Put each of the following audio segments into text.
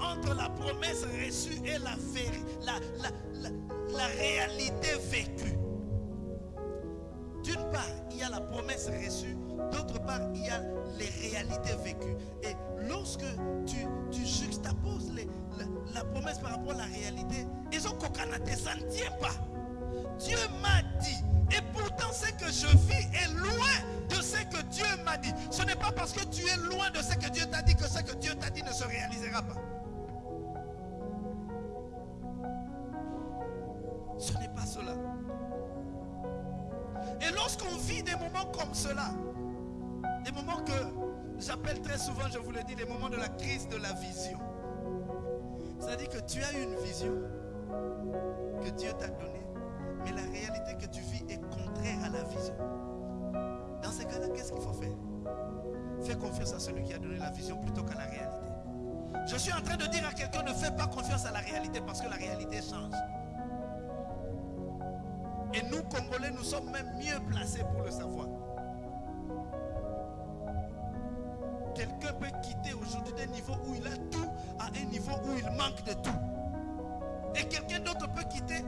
entre la promesse reçue et la, la, réalité vécue. D'une part, il y a la promesse reçue, d'autre part, il y a les réalités vécues. Et lorsque tu, juxtaposes les, la, promesse par rapport à la réalité, ils ont ça ne tient pas. Dieu m'a dit, et pourtant ce que je vis pas parce que tu es loin de ce que Dieu t'a dit que ce que Dieu t'a dit ne se réalisera pas. Ce n'est pas cela. Et lorsqu'on vit des moments comme cela, des moments que j'appelle très souvent, je vous le dis, des moments de la crise de la vision. C'est-à-dire que tu as une vision que Dieu t'a donnée, mais la réalité que tu vis est contraire à la vision. Dans ces cas-là, qu'est-ce qu'il faut faire? Fais confiance à celui qui a donné la vision plutôt qu'à la réalité. Je suis en train de dire à quelqu'un ne fais pas confiance à la réalité parce que la réalité change. Et nous, Congolais, nous sommes même mieux placés pour le savoir. Quelqu'un peut quitter aujourd'hui des niveaux où il a tout à un niveau où il manque de tout. Et quelqu'un d'autre peut quitter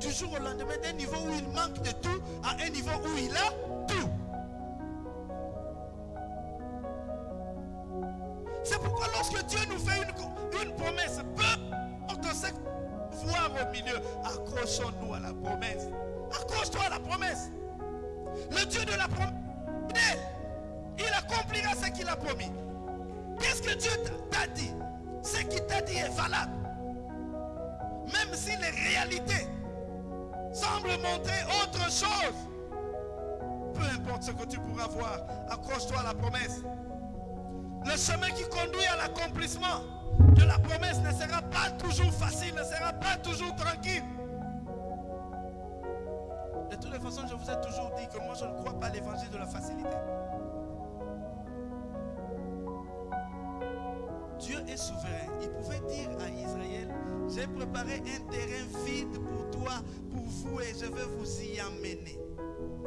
du jour au lendemain d'un niveau où il manque de tout à un niveau où il a tout. C'est pourquoi lorsque Dieu nous fait une, une promesse, peu on sait voir au milieu, accrochons-nous à la promesse. Accroche-toi à la promesse. Le Dieu de la promesse, il accomplira ce qu'il a promis. Qu'est-ce que Dieu t'a dit? Ce qu'il t'a dit est valable. Même si les réalités semblent montrer autre chose. Peu importe ce que tu pourras voir, accroche-toi à la promesse. Le chemin qui conduit à l'accomplissement de la promesse ne sera pas toujours facile, ne sera pas toujours tranquille. De toutes les façons, je vous ai toujours dit que moi, je ne crois pas à l'évangile de la facilité. Dieu est souverain. Il pouvait dire à Israël, j'ai préparé un terrain vide pour toi, pour vous, et je vais vous y emmener.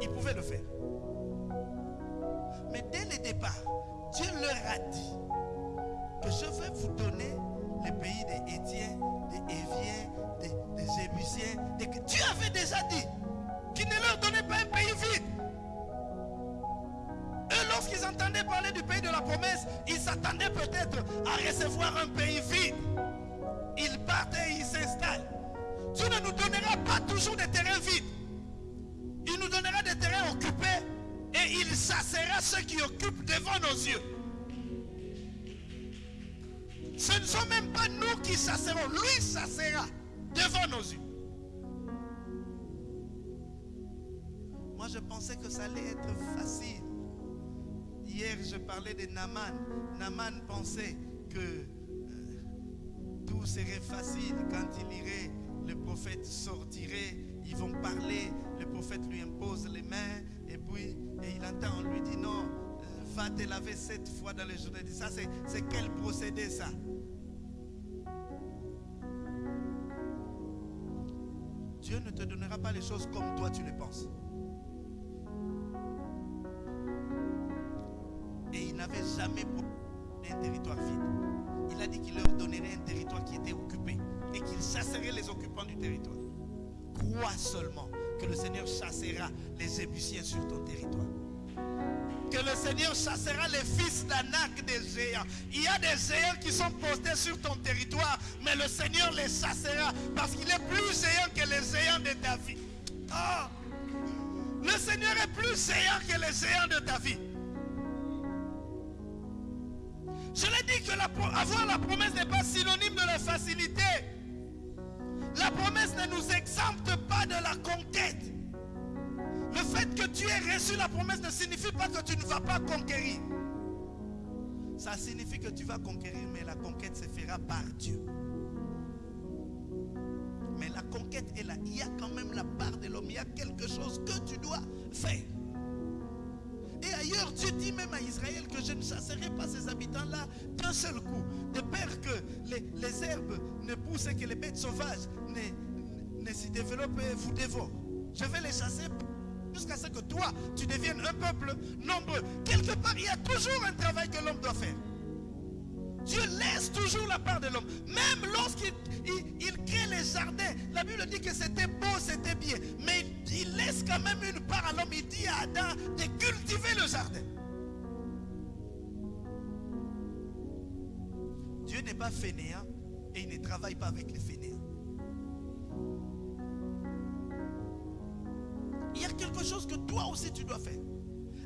Il pouvait le faire. Mais dès le départ, Dieu leur a dit que je vais vous donner les pays des Étiens, des Éviens, des, des Jébusiens. Dieu avait déjà dit qui ne leur donnait pas un pays vide. Eux, lorsqu'ils entendaient parler du pays de la promesse, ils s'attendaient peut-être à recevoir un pays vide. Ils partent et ils s'installent. Dieu ne nous donnera pas toujours des terrains vides. Il nous donnera des terrains occupés et il chassera ceux qui occupent devant nos yeux. Ce ne sont même pas nous qui chasserons, lui chassera devant nos yeux. Moi, je pensais que ça allait être facile. Hier, je parlais de Naman. Naman pensait que euh, tout serait facile quand il irait. Le prophète sortirait, ils vont parler, le prophète lui impose les mains, et puis et il entend, on lui dit non, euh, va te laver sept fois dans les journée. Ça, c'est quel procédé ça? Dieu ne te donnera pas les choses comme toi tu les penses. Et il n'avait jamais un territoire vide. Il a dit qu'il leur donnerait un territoire qui était occupé et qu'il chasserait les occupants du territoire. Crois seulement que le Seigneur chassera les Ébusiens sur ton territoire. Que le Seigneur chassera les fils d'Anak des géants. Il y a des géants qui sont postés sur ton territoire, mais le Seigneur les chassera parce qu'il est plus géant que les géants de David. Oh! Le Seigneur est plus géant que les géants de David. Je l'ai dit que avoir la promesse n'est pas synonyme de la facilité. La promesse ne nous exempte pas de la conquête. Le fait que tu aies reçu la promesse ne signifie pas que tu ne vas pas conquérir. Ça signifie que tu vas conquérir, mais la conquête se fera par Dieu. Mais la conquête est là. Il y a quand même la part de l'homme. Il y a quelque chose que tu dois faire. Et ailleurs, Dieu dit même à Israël que je ne chasserai pas ces habitants-là d'un seul coup. De peur que les, herbes ne poussent et que les bêtes sauvages ne, ne s'y développent et vous dévorent. Je vais les chasser jusqu'à ce que toi, tu deviennes un peuple nombreux. Quelque part, il y a toujours un travail que l'homme doit faire. Dieu laisse toujours la part de l'homme. Même lorsqu'il il, crée les jardins, la Bible dit que c'était beau, c'était bien. Mais il laisse quand même une part à l'homme. Il dit à Adam cultiver le jardin. Dieu n'est pas fainéant et il ne travaille pas avec les fainéants. Il y a quelque chose que toi aussi tu dois faire.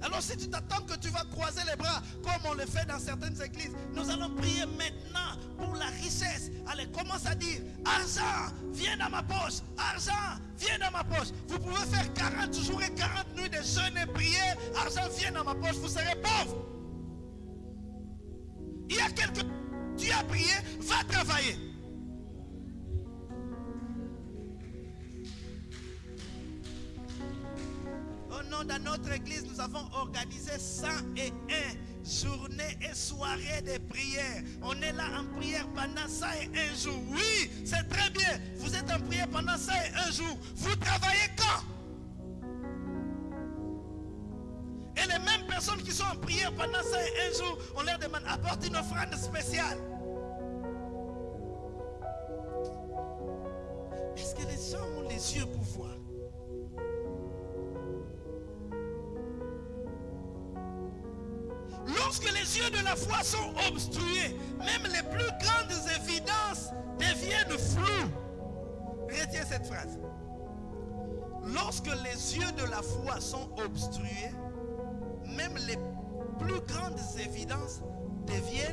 Alors si tu t'attends que tu vas croiser les bras comme on le fait dans certaines églises, nous allons prier maintenant pour la richesse. Allez, commence à dire, argent, viens dans ma poche. Argent, viens dans ma poche. Vous pouvez faire 40 jours et 40 nuits de jeûne et prier. Argent, viens dans ma poche. Vous serez pauvre. Il y a quelques... Tu as prié, va travailler. Dans notre église, nous avons organisé 101 journées et soirées de prière. On est là en prière pendant 101 jours. Oui, c'est très bien. Vous êtes en prière pendant 101 jours. Vous travaillez quand? Et les mêmes personnes qui sont en prière pendant 101 jours, on leur demande apporte une offrande spéciale. Est-ce que les gens ont les yeux pour voir? Lorsque les yeux de la foi sont obstrués, même les plus grandes évidences deviennent floues. Retiens cette phrase. Lorsque les yeux de la foi sont obstrués, même les plus grandes évidences deviennent